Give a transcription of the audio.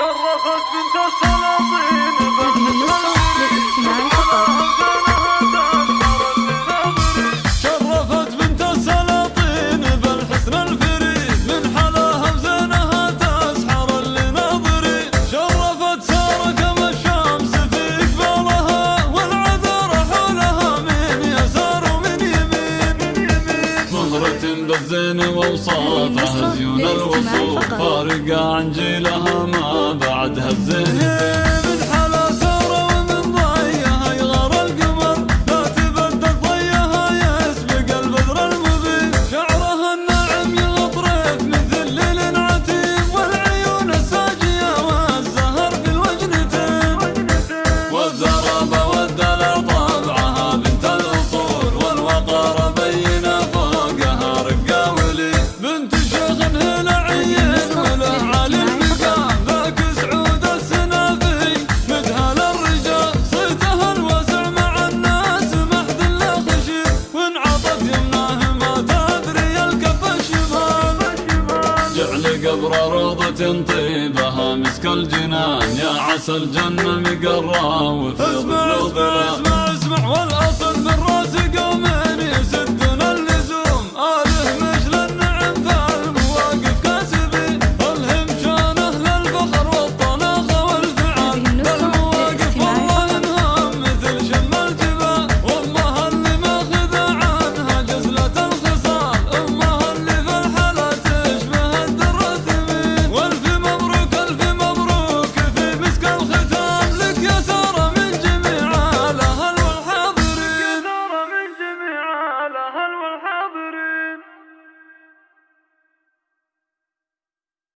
Allah'a sinta salamı كل الزين زيون الوصول. فارقة عن جيلها ما بعدها الزين حور روضة طيبها مسك الجنان. يا عسى الجنة مقرى وفي الظلام